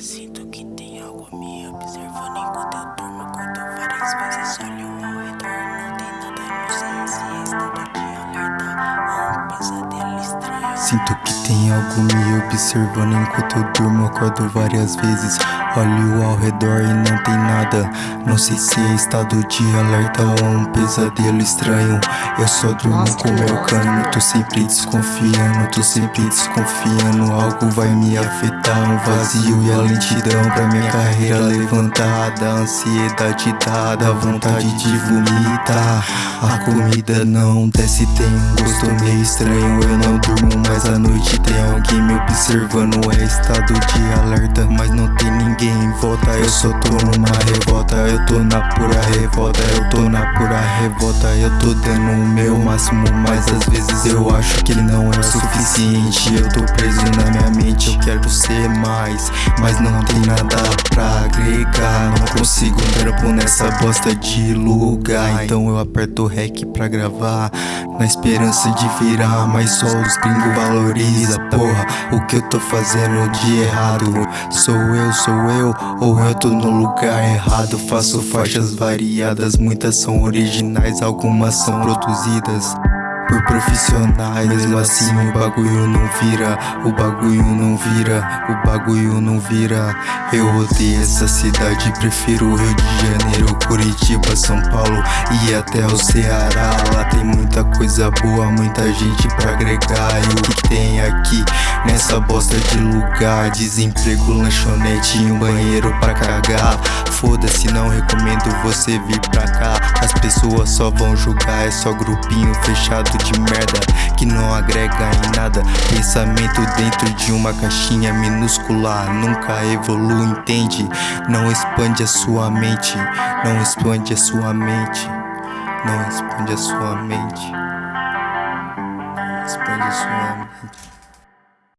Sinto que tem algo me observando enquanto eu durmo. Acordo várias vezes, olho Sinto que tem algo me observando enquanto eu durmo. Acordo várias vezes, olho ao redor e não tem nada. Não sei se é estado de alerta ou um pesadelo estranho. Eu só durmo com meu cano, tô sempre desconfiando, tô sempre desconfiando. Algo vai me afetar, um vazio e a lentidão pra minha carreira levantada. Ansiedade dada, vontade de vomitar. A comida não desce, tem um gosto meio estranho. Eu não durmo mais à noite, tem alguém me observando. É estado de alerta, mas não tem ninguém em volta. Eu só tô numa revolta, eu tô na pura revolta. Eu tô na pura revolta, eu tô dando o meu máximo. Mas às vezes eu acho que não é o suficiente. Eu tô preso na minha mente, eu quero ser mais. Mas não tem nada consigo tempo nessa bosta de lugar. Então eu aperto o REC pra gravar. Na esperança de virar, mas só os gringos valoriza. Porra, o que eu tô fazendo de errado? Sou eu, sou eu, ou eu tô no lugar errado? Faço faixas variadas, muitas são originais, algumas são produzidas por profissionais. Mesmo assim o bagulho não vira O bagulho não vira O bagulho não vira. Eu odeio essa cidade Prefiro Rio de Janeiro, Curitiba, São Paulo E até o Ceará. Lá tem muita coisa boa Muita gente pra agregar. E o que tem aqui Nessa bosta de lugar? Desemprego, lanchonete e um banheiro pra cagar. Foda-se, não recomendo você vir pra cá As pessoas só vão julgar É só grupinho fechado de merda que não agrega em nada. Pensamento dentro de uma caixinha minúscula nunca evolui, entende? Não expande a sua mente, não expande a sua mente, não expande a sua mente, não expande a sua mente.